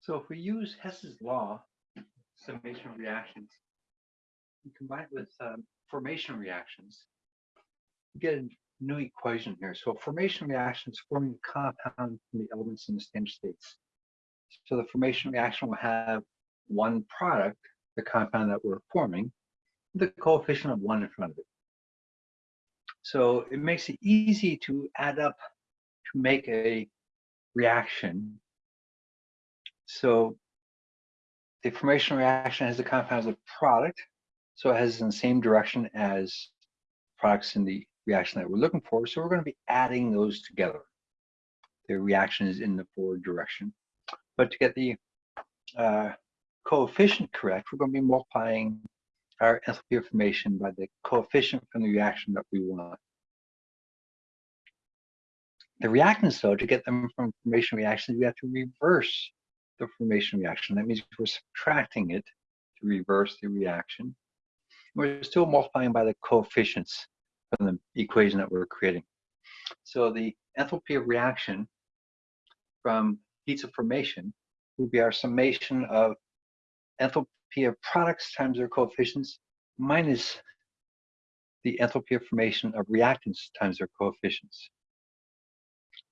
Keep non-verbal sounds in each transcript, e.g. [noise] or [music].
So if we use Hess's law, summation reactions, and combine it with um, formation reactions, we get a new equation here. So formation reactions forming a compound from the elements in the standard states. So the formation reaction will have one product, the compound that we're forming, the coefficient of one in front of it. So it makes it easy to add up to make a reaction. So the formation reaction has the compound as a product, so it has in the same direction as products in the reaction that we're looking for. So we're going to be adding those together. The reaction is in the forward direction. But to get the uh, coefficient correct, we're going to be multiplying our enthalpy of formation by the coefficient from the reaction that we want. The reactants, though, to get them from formation reactions, we have to reverse the formation reaction. That means we're subtracting it to reverse the reaction. We're still multiplying by the coefficients from the equation that we're creating. So the enthalpy of reaction from heats of formation would be our summation of enthalpy of products times their coefficients minus the enthalpy of formation of reactants times their coefficients.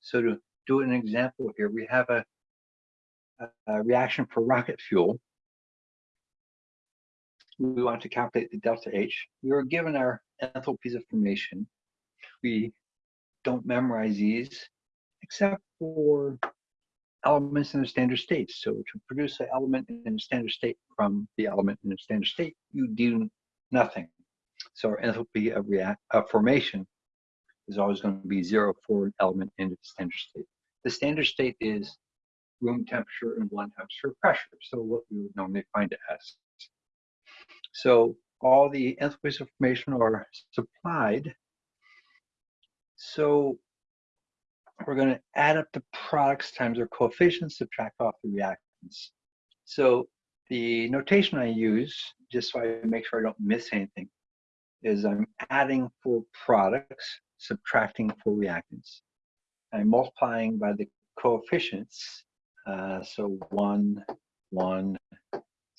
So to do an example here, we have a, a reaction for rocket fuel. We want to calculate the delta H. We were given our enthalpies of formation. We don't memorize these except for elements in a standard state. So to produce an element in a standard state from the element in a standard state, you do nothing. So our enthalpy of, react, of formation is always going to be zero for an element in the standard state. The standard state is room temperature and one temperature pressure. So what we would normally find it as. So all the enthalpies of formation are supplied. So we're going to add up the products times their coefficients, subtract off the reactants. So the notation I use, just so I make sure I don't miss anything, is I'm adding for products, subtracting for reactants. I'm multiplying by the coefficients. Uh, so one, one,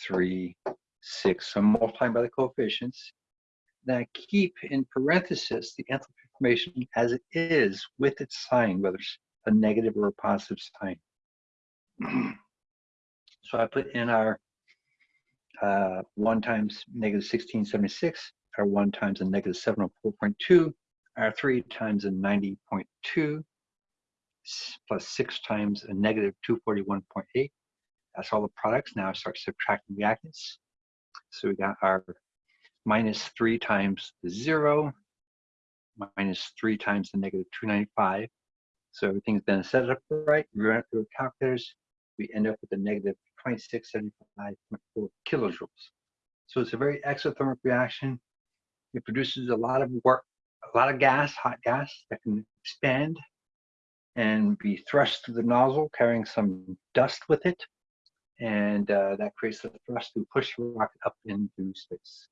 three, six. So I'm multiplying by the coefficients. Then I keep in parenthesis the enthalpy information as it is with its sign, whether it's a negative or a positive sign. [clears throat] so I put in our uh, 1 times negative 1676, our 1 times a negative 704.2, our 3 times a 90.2, plus 6 times a negative 241.8. That's all the products. Now I start subtracting the reactants. So we got our minus 3 times the 0, minus 3 times the negative 295. So everything's been set up right. We run it through calculators. We end up with a negative 2675.4 kilojoules. So it's a very exothermic reaction. It produces a lot of work, a lot of gas, hot gas that can expand and be thrust through the nozzle, carrying some dust with it. And uh, that creates the thrust to push the rocket up into space.